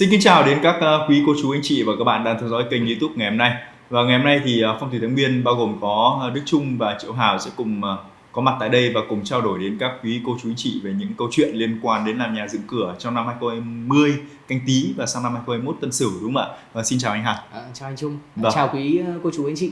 Xin kính chào đến các ờ, quý cô chú anh chị và các bạn đang theo dõi kênh YouTube ngày hôm nay. Và ngày hôm nay thì ờ, phong thủy thái nguyên bao gồm có ờ, Đức Trung và Triệu Hào sẽ cùng có mặt tại đây và cùng trao đổi đến các quý cô chú anh chị về những câu chuyện liên quan đến làm nhà dựng cửa trong năm 2020 canh tí và sang năm 2021 tân sửu đúng không ạ? Và xin chào anh Hạt. À, chào anh Trung. Vâng. Chào quý cô chú anh chị.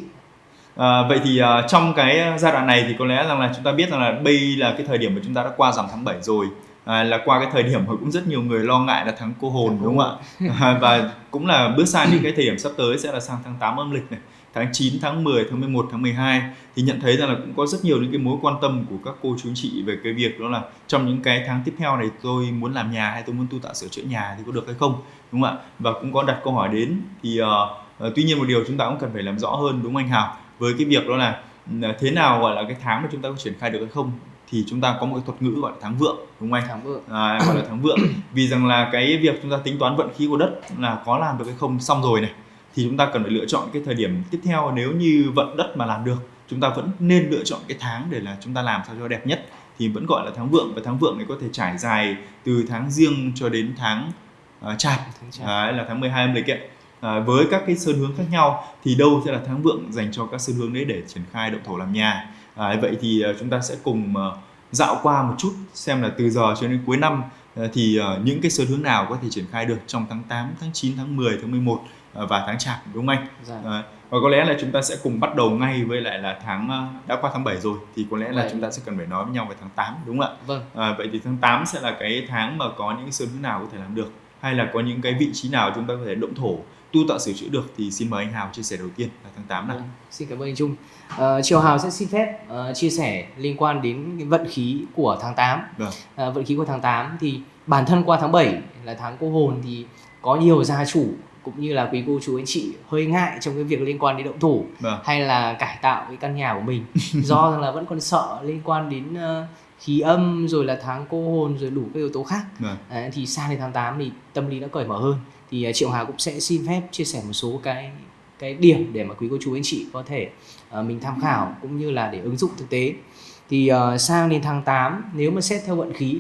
À, vậy thì uh, trong cái giai đoạn này thì có lẽ rằng là chúng ta biết rằng là đây là cái thời điểm mà chúng ta đã qua rằm tháng 7 rồi à, là qua cái thời điểm mà cũng rất nhiều người lo ngại là tháng cô hồn đúng không ạ? À, và cũng là bước sang những cái thời điểm sắp tới sẽ là sang tháng 8 âm lịch này tháng 9, tháng 10, tháng 11, tháng 12 thì nhận thấy rằng là cũng có rất nhiều những cái mối quan tâm của các cô chú chị về cái việc đó là trong những cái tháng tiếp theo này tôi muốn làm nhà hay tôi muốn tu tạo sửa chữa nhà thì có được hay không đúng không ạ? Và cũng có đặt câu hỏi đến thì uh, uh, tuy nhiên một điều chúng ta cũng cần phải làm rõ hơn đúng không anh Hào? Với cái việc đó là thế nào gọi là cái tháng mà chúng ta có triển khai được hay không thì chúng ta có một cái thuật ngữ gọi là tháng vượng đúng không anh? Tháng vượng. À, gọi là tháng vượng. Vì rằng là cái việc chúng ta tính toán vận khí của đất là có làm được hay không xong rồi này thì chúng ta cần phải lựa chọn cái thời điểm tiếp theo nếu như vận đất mà làm được chúng ta vẫn nên lựa chọn cái tháng để là chúng ta làm sao cho đẹp nhất thì vẫn gọi là tháng vượng và tháng vượng này có thể trải dài từ tháng riêng cho đến tháng uh, chạp, tháng là tháng 12 âm lịch ấy. À, với các cái sơn hướng khác nhau thì đâu sẽ là tháng vượng dành cho các sơn hướng đấy để triển khai động thổ làm nhà à, vậy thì uh, chúng ta sẽ cùng uh, dạo qua một chút xem là từ giờ cho đến cuối năm uh, thì những cái sơn hướng nào có thể triển khai được trong tháng 8, tháng 9, tháng 10, tháng 11 uh, và tháng chạp đúng không anh? Dạ. Uh, và có lẽ là chúng ta sẽ cùng bắt đầu ngay với lại là tháng đã qua tháng 7 rồi thì có lẽ là chúng ta sẽ cần phải nói với nhau về tháng 8 đúng không ạ? Vâng. À, vậy thì tháng 8 sẽ là cái tháng mà có những sơn hướng nào có thể làm được hay là có những cái vị trí nào chúng ta có thể động thổ tu tạo sửa chữa được thì xin mời anh Hào chia sẻ đầu tiên là tháng 8 này. Vâng, xin cảm ơn anh Trung. Uh, Triều Hào sẽ xin phép uh, chia sẻ liên quan đến cái vận khí của tháng 8. Vâng. Uh, vận khí của tháng 8 thì bản thân qua tháng 7 là tháng cô hồn thì có nhiều gia chủ cũng như là quý cô chú anh chị hơi ngại trong cái việc liên quan đến động thủ vâng. hay là cải tạo cái căn nhà của mình do là vẫn còn sợ liên quan đến uh, khí âm rồi là tháng cô hồn rồi đủ các yếu tố khác vâng. à, thì sang đến tháng 8 thì tâm lý nó cởi mở hơn thì uh, Triệu Hà cũng sẽ xin phép chia sẻ một số cái cái điểm để mà quý cô chú anh chị có thể uh, mình tham khảo cũng như là để ứng dụng thực tế thì uh, sang đến tháng 8 nếu mà xét theo vận khí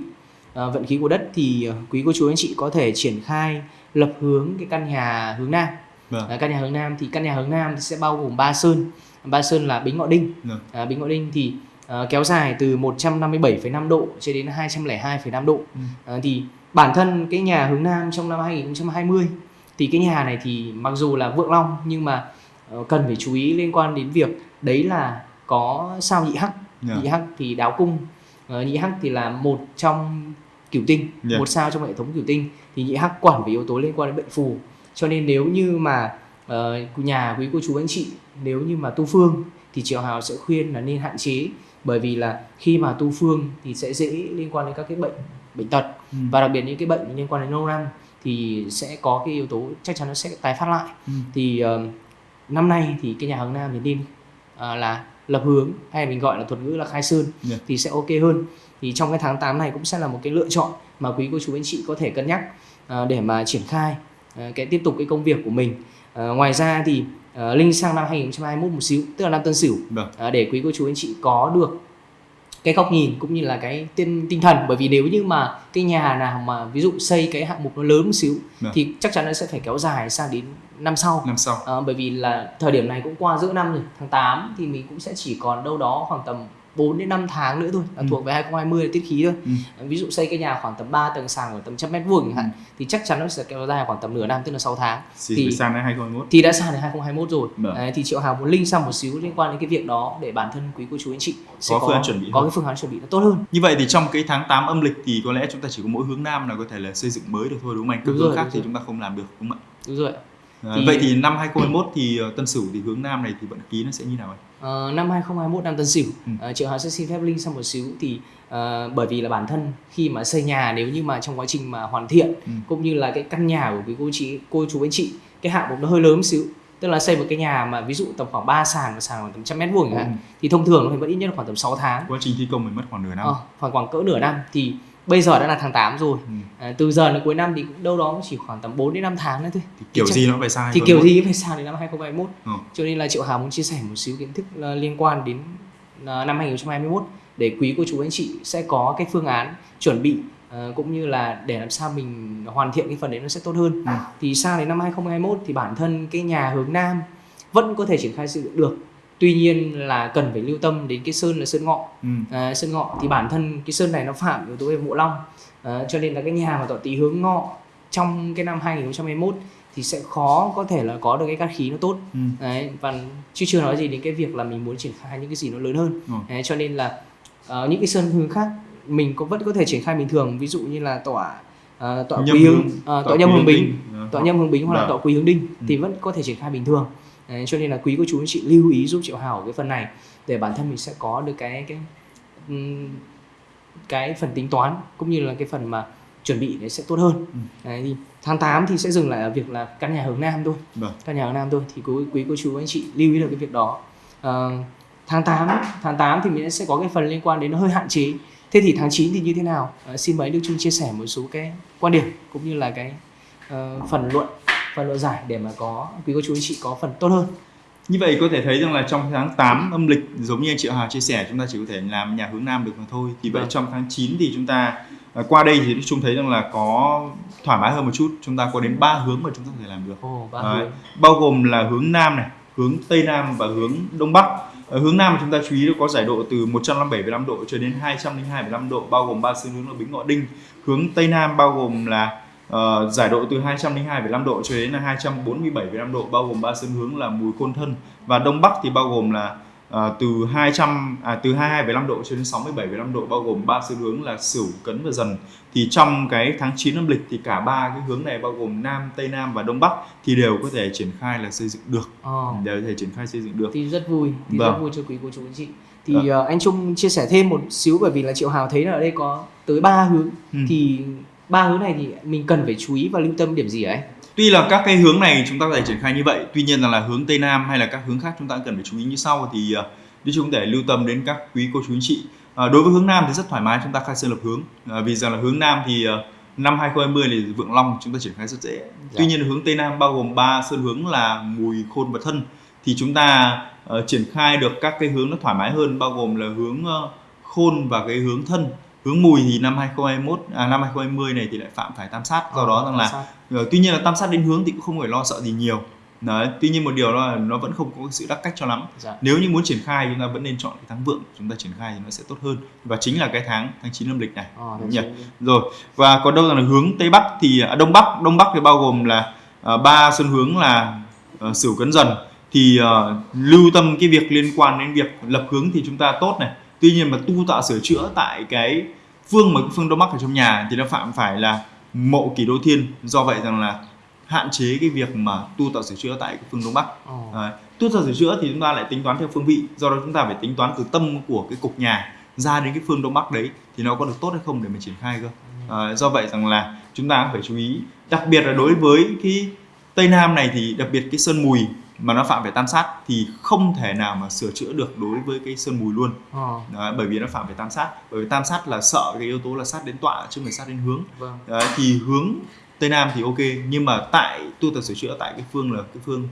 uh, vận khí của đất thì uh, quý cô chú anh chị có thể triển khai lập hướng cái căn nhà hướng nam vâng. uh, căn nhà hướng nam thì căn nhà hướng nam thì sẽ bao gồm ba sơn ba sơn là bính ngọ đinh vâng. uh, bính ngọ đinh thì uh, kéo dài từ 157,5 độ cho đến 202,5 độ ừ. uh, thì bản thân cái nhà hướng nam trong năm 2020 thì cái nhà này thì mặc dù là vượng long nhưng mà uh, cần phải chú ý liên quan đến việc đấy là có sao nhị hắc yeah. nhị hắc thì đáo cung uh, nhị hắc thì là một trong cửu tinh yeah. một sao trong hệ thống cửu tinh thì nhị hắc quản về yếu tố liên quan đến bệnh phù cho nên nếu như mà uh, nhà quý cô chú anh chị nếu như mà tu phương thì triệu hào sẽ khuyên là nên hạn chế bởi vì là khi mà tu phương thì sẽ dễ liên quan đến các cái bệnh bệnh tật ừ. và đặc biệt những cái bệnh liên quan đến lâu năm thì sẽ có cái yếu tố chắc chắn nó sẽ tái phát lại ừ. thì uh, năm nay thì cái nhà hướng nam thì nên uh, là lập hướng hay mình gọi là thuật ngữ là khai sơn yeah. Dạ. thì sẽ ok hơn thì trong cái tháng 8 này cũng sẽ là một cái lựa chọn mà quý cô chú anh chị có thể cân nhắc uh, để mà triển khai uh, cái tiếp tục cái công việc của mình uh, ngoài ra thì uh, linh sang năm 2021 một xíu tức là năm tân sửu. Uh, để quý cô chú anh chị có được cái góc nhìn cũng như là cái tinh tinh thần. Bởi vì nếu như mà cái nhà nào mà ví dụ xây cái hạng mục nó lớn một xíu Được. thì chắc chắn nó sẽ phải kéo dài sang đến năm sau. Năm sau. À, bởi vì là thời điểm này cũng qua giữa năm rồi tháng 8 thì mình cũng sẽ chỉ còn đâu đó khoảng tầm 4 đến 5 tháng nữa thôi. Là ừ. thuộc về 2020 là tiết khí thôi. Ừ. ví dụ xây cái nhà khoảng tầm 3 tầng sàn khoảng tầm trăm mét vuông chẳng hạn ừ. thì chắc chắn nó sẽ kéo dài khoảng tầm nửa năm tức là 6 tháng. Thì, thì sang đến 2021 thì đã sang đến 2021 rồi. Đấy, thì triệu hào muốn link sang một xíu liên quan đến cái việc đó để bản thân quý cô chú anh chị sẽ có, có phương án chuẩn bị có hơn. cái phương án chuẩn bị nó tốt hơn. Như vậy thì trong cái tháng 8 âm lịch thì có lẽ chúng ta chỉ có mỗi hướng nam là có thể là xây dựng mới được thôi đúng không anh? Các hướng khác thì chúng ta không làm được đúng không ạ? Đúng rồi. À, thì... Vậy thì năm 2021 thì uh, Tân Sửu thì hướng Nam này thì vận khí nó sẽ như nào anh? Uh, năm 2021 năm Tân Sửu, ừ. uh, Triệu Hà sẽ xin phép Linh sang một xíu thì uh, bởi vì là bản thân khi mà xây nhà nếu như mà trong quá trình mà hoàn thiện ừ. cũng như là cái căn nhà của quý cô chị cô chú anh chị cái hạng mục nó hơi lớn một xíu tức là xây một cái nhà mà ví dụ tầm khoảng 3 sàn và sàn khoảng tầm trăm mét vuông chẳng hạn ừ. thì thông thường nó phải mất ít nhất khoảng tầm 6 tháng quá trình thi công mình mất khoảng nửa năm ờ, khoảng khoảng cỡ nửa năm thì bây giờ đã là tháng 8 rồi ừ. à, từ giờ đến cuối năm thì đâu đó chỉ khoảng tầm 4 đến 5 tháng nữa thôi thì kiểu thì gì nó phải sai thì kiểu gì phải sai đến năm 2021 ừ. cho nên là Triệu Hà muốn chia sẻ một xíu kiến thức uh, liên quan đến uh, năm 2021 để quý cô chú anh chị sẽ có cái phương án chuẩn bị uh, cũng như là để làm sao mình hoàn thiện cái phần đấy nó sẽ tốt hơn ừ. thì sang đến năm 2021 thì bản thân cái nhà hướng nam vẫn có thể triển khai xây dựng được tuy nhiên là cần phải lưu tâm đến cái sơn là sơn ngọ. Ừ. à, sơn ngọ thì bản thân cái sơn này nó phạm yếu tố về mộ long. À, cho nên là cái nhà mà tọa tý hướng ngọ trong cái năm 2021 thì sẽ khó có thể là có được cái cát khí nó tốt. Ừ. đấy và chứ chưa nói gì đến cái việc là mình muốn triển khai những cái gì nó lớn hơn. Ừ. đấy, cho nên là uh, những cái sơn hướng khác mình có vẫn có thể triển khai bình thường. Ví dụ như là tọa uh, tọa quý hướng uh, tọa nhâm hướng bình. tọa nhâm hướng bình hoặc là tọa quý hướng đinh ừ. thì vẫn có thể triển khai bình thường Đấy, cho nên là quý cô chú anh chị lưu ý giúp triệu hào cái phần này để bản thân mình sẽ có được cái cái cái phần tính toán cũng như là cái phần mà chuẩn bị sẽ tốt hơn. Ừ. Đấy, thì tháng 8 thì sẽ dừng lại ở việc là căn nhà hướng nam thôi. Vâng. Căn nhà hướng nam thôi thì quý quý cô chú anh chị lưu ý được cái việc đó. À, tháng 8 tháng 8 thì mình sẽ có cái phần liên quan đến nó hơi hạn chế. Thế thì tháng 9 thì như thế nào? À, xin mời Đức Trung chia sẻ một số cái quan điểm cũng như là cái uh, phần luận phần luận giải để mà có quý cô chú anh chị có phần tốt hơn. Như vậy có thể thấy rằng là trong tháng 8 âm lịch giống như anh Triệu Hà chia sẻ chúng ta chỉ có thể làm nhà hướng Nam được mà thôi. Thì vậy vâng. trong tháng 9 thì chúng ta à, qua đây thì chúng thấy rằng là có thoải mái hơn một chút. Chúng ta có đến ba hướng mà chúng ta có thể làm được. Oh, hướng. bao gồm là hướng Nam này hướng Tây Nam và hướng Đông Bắc. Ở hướng Nam chúng ta chú ý có giải độ từ 157,5 độ cho đến 202,5 độ bao gồm ba xương hướng là Bính Ngọ Đinh. Hướng Tây Nam bao gồm là uh, giải độ từ 202,5 độ cho đến là 247,5 độ bao gồm ba sơn hướng là mùi côn thân và đông bắc thì bao gồm là uh, từ 200 à, từ 22,5 độ cho đến 67,5 độ bao gồm ba sơn hướng là Sửu, Cấn và Dần. Thì trong cái tháng 9 âm lịch thì cả ba cái hướng này bao gồm Nam, Tây Nam và Đông Bắc thì đều có thể triển khai là xây dựng được. Oh. Đều có thể triển khai xây dựng được. Thì rất vui, thì vâng. rất vui cho quý cô chú anh chị. Thì uh, anh Trung chia sẻ thêm một xíu bởi vì là Triệu Hào thấy là ở đây có tới ba hướng ừ. thì ba hướng này thì mình cần phải chú ý và lưu tâm điểm gì ấy tuy là các cái hướng này chúng ta có thể triển khai như vậy tuy nhiên là, là hướng tây nam hay là các hướng khác chúng ta cần phải chú ý như sau thì uh, đi chúng để lưu tâm đến các quý cô chú anh chị. Uh, đối với hướng nam thì rất thoải mái chúng ta khai sơn lập hướng. Uh, vì rằng là hướng nam thì uh, năm 2020 thì vượng long chúng ta triển khai rất dễ. Dạ. tuy nhiên hướng tây nam bao gồm ba sơn hướng là mùi khôn và thân. Thì chúng ta uh, triển khai được các cái hướng nó thoải mái hơn bao gồm là hướng uh, khôn và cái hướng thân hướng mùi thì năm 2021 à, năm 2020 này thì lại phạm phải tam sát. Do à, đó rằng là uh, tuy nhiên là tam sát đến hướng thì cũng không phải lo sợ gì nhiều. Đấy, tuy nhiên một điều là nó vẫn không có sự đắc cách cho lắm. Dạ. nếu như muốn triển khai chúng ta vẫn nên chọn cái tháng vượng chúng ta triển khai thì nó sẽ tốt hơn. Và chính là cái tháng tháng 9 âm lịch này. À, đúng nhỉ? rồi và còn đâu là hướng tây bắc thì à, đông bắc. Đông bắc thì bao gồm là uh, ba sơn hướng là uh, sửu cấn dần. Thì uh, lưu tâm cái việc liên quan đến việc lập hướng thì chúng ta tốt này tuy nhiên mà tu tạo sửa chữa tại cái phương mà phương đông bắc ở trong nhà thì nó phạm phải là mộ kỷ đô thiên. Do vậy rằng là hạn chế cái việc mà tu tạo sửa chữa tại cái phương đông bắc. Oh. à, tu tạo sửa chữa thì chúng ta lại tính toán theo phương vị do đó chúng ta phải tính toán từ tâm của cái cục nhà ra đến cái phương đông bắc đấy thì nó có được tốt hay không để mà triển khai cơ. À, do vậy rằng là chúng ta phải chú ý. Đặc biệt là đối với cái tây nam này thì đặc biệt cái sơn mùi mà nó phạm phải tam sát thì không thể nào mà sửa chữa được đối với cái sơn mùi luôn. À. Đấy, bởi vì nó phạm phải tam sát. Bởi vì tam sát là sợ cái yếu tố là sát đến tọa chứ không phải sát đến hướng. Vâng. Đấy, thì hướng tây nam thì ok nhưng mà tại tu tập sửa chữa tại cái phương là cái phương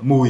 mùi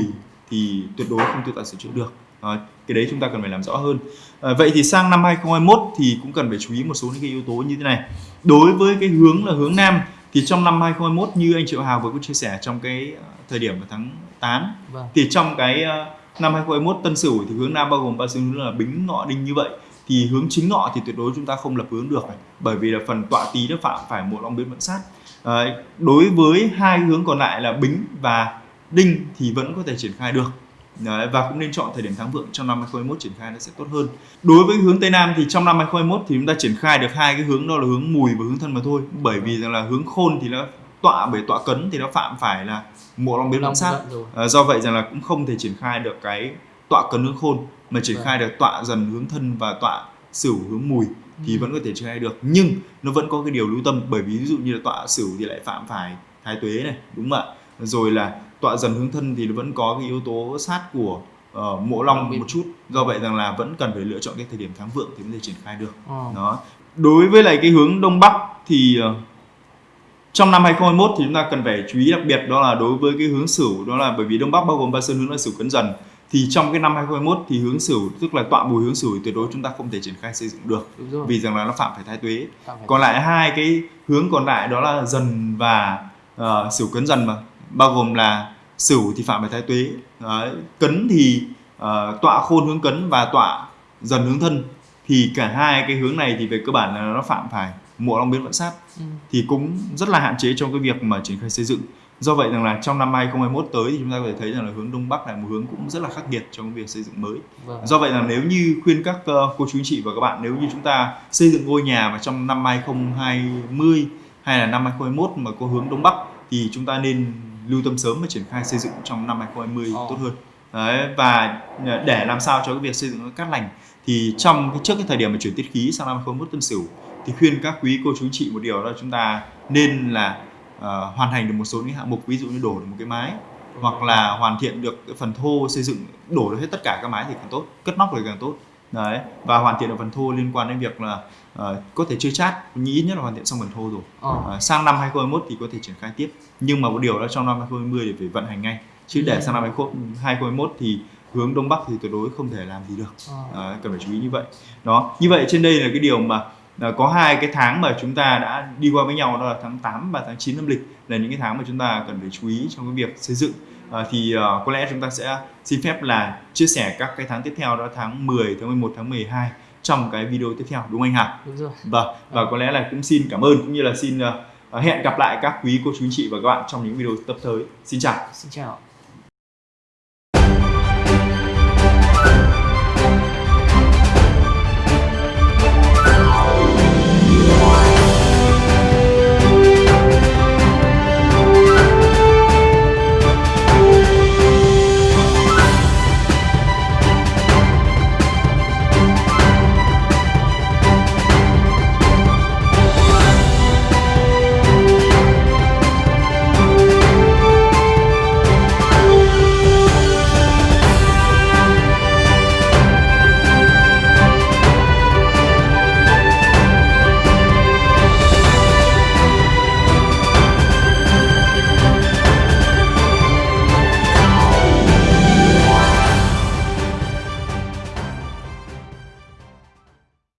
thì tuyệt đối không tu tập sửa chữa được. Đấy, cái đấy chúng ta cần phải làm rõ hơn. À, vậy thì sang năm 2021 thì cũng cần phải chú ý một số những cái yếu tố như thế này. Đối với cái hướng là hướng nam thì trong năm 2021 như anh Triệu Hào vừa có chia sẻ trong cái ờ, thời điểm vào tháng 8 vâng. thì trong cái uh, năm 2021 Tân Sửu thì hướng Nam bao gồm ba xương hướng là Bính Ngọ Đinh như vậy. Thì hướng chính ngọ thì tuyệt đối chúng ta không lập hướng được bởi vì là phần tọa tý nó phạm phải một long biến vận sát. À, đối với hai hướng còn lại là bính và đinh thì vẫn có thể triển khai được Đấy, và cũng nên chọn thời điểm tháng vượng trong năm 2021 triển khai nó sẽ tốt hơn. Đối với hướng Tây Nam thì trong năm 2021 thì chúng ta triển khai được hai cái hướng đó là hướng mùi và hướng thân mà thôi. Bởi vì rằng là hướng khôn thì nó tọa bởi tọa cấn thì nó phạm phải là mộ long biến long sát. À, do vậy rằng là cũng không thể triển khai được cái tọa cấn hướng khôn mà triển vâng. khai được tọa dần hướng thân và tọa sửu hướng mùi thì ừ. vẫn có thể triển khai được nhưng nó vẫn có cái điều lưu tâm bởi vì ví dụ như là tọa sửu thì lại phạm phải thái tuế này đúng không ạ rồi là tọa dần hướng thân thì vẫn có cái yếu tố sát của uh, mộ long một chút. Do vậy rằng là vẫn cần phải lựa chọn cái thời điểm tháng vượng thì mới thể triển khai được. Oh. đó. Đối với lại cái hướng đông bắc thì uh, trong năm 2021 thì chúng ta cần phải chú ý đặc biệt đó là đối với cái hướng sửu đó là bởi vì đông bắc bao gồm ba sơn hướng là sửu cấn dần. Thì trong cái năm 2021 thì hướng sửu tức là tọa mùi hướng sửu tuyệt đối chúng ta không thể triển khai xây dựng được. Vì rằng là nó phạm phải thái tuế. Phải còn lại hai cái hướng còn lại đó là dần và uh, sửu cấn dần mà bao gồm là sửu thì phạm phải thái tuế Đấy, cấn thì uh, tọa khôn hướng cấn và tọa dần hướng thân thì cả hai cái hướng này thì về cơ bản là nó phạm phải mộ long biến vận sát Ừ. thì cũng rất là hạn chế trong cái việc mà triển khai xây dựng do vậy rằng là trong năm 2021 tới thì chúng ta có thể thấy rằng là hướng đông bắc là một hướng cũng rất là khắc nghiệt trong việc xây dựng mới Vâng. do vậy là nếu như khuyên các ờ, cô chú anh chị và các bạn nếu như chúng ta xây dựng ngôi nhà vào trong năm 2020 hay là năm 2021 mà có hướng đông bắc thì chúng ta nên lưu tâm sớm và triển khai xây dựng trong năm 2020 Ồ. tốt hơn Đấy, và ờ, để làm sao cho cái việc xây dựng nó cát lành thì trong cái trước cái thời điểm mà chuyển tiết khí sang năm 2021 tân sửu thì khuyên các quý cô chú chị một điều đó là chúng ta nên là ờ, hoàn thành được một số những hạng mục ví dụ như đổ được một cái mái hoặc là hoàn thiện được cái phần thô xây dựng đổ được hết tất cả các mái thì càng tốt cất nóc thì càng tốt đấy và hoàn thiện được phần thô liên quan đến việc là ờ, có thể chưa chát nhưng ít nhất là hoàn thiện xong phần thô rồi Ờ. Ờ, sang năm 2021 thì có thể triển khai tiếp nhưng mà một điều là trong năm 2020 thì phải vận hành ngay chứ để Ừ. sang năm 2021 thì hướng đông bắc thì tuyệt đối không thể làm gì được Ờ. Đấy, cần phải chú ý như vậy đó như vậy trên đây là cái điều mà có hai cái tháng mà chúng ta đã đi qua với nhau đó là tháng 8 và tháng 9 âm lịch là những cái tháng mà chúng ta cần phải chú ý trong cái việc xây dựng à, thì à, có lẽ chúng ta sẽ xin phép là chia sẻ các cái tháng tiếp theo đó tháng 10 tháng 11 tháng 12 trong cái video tiếp theo đúng không anh Hà Đúng rồi. Vâng và có lẽ là cũng xin cảm ơn cũng như là xin à, hẹn gặp lại các quý cô chú anh chị và các bạn trong những video tập tới xin chào Xin chào.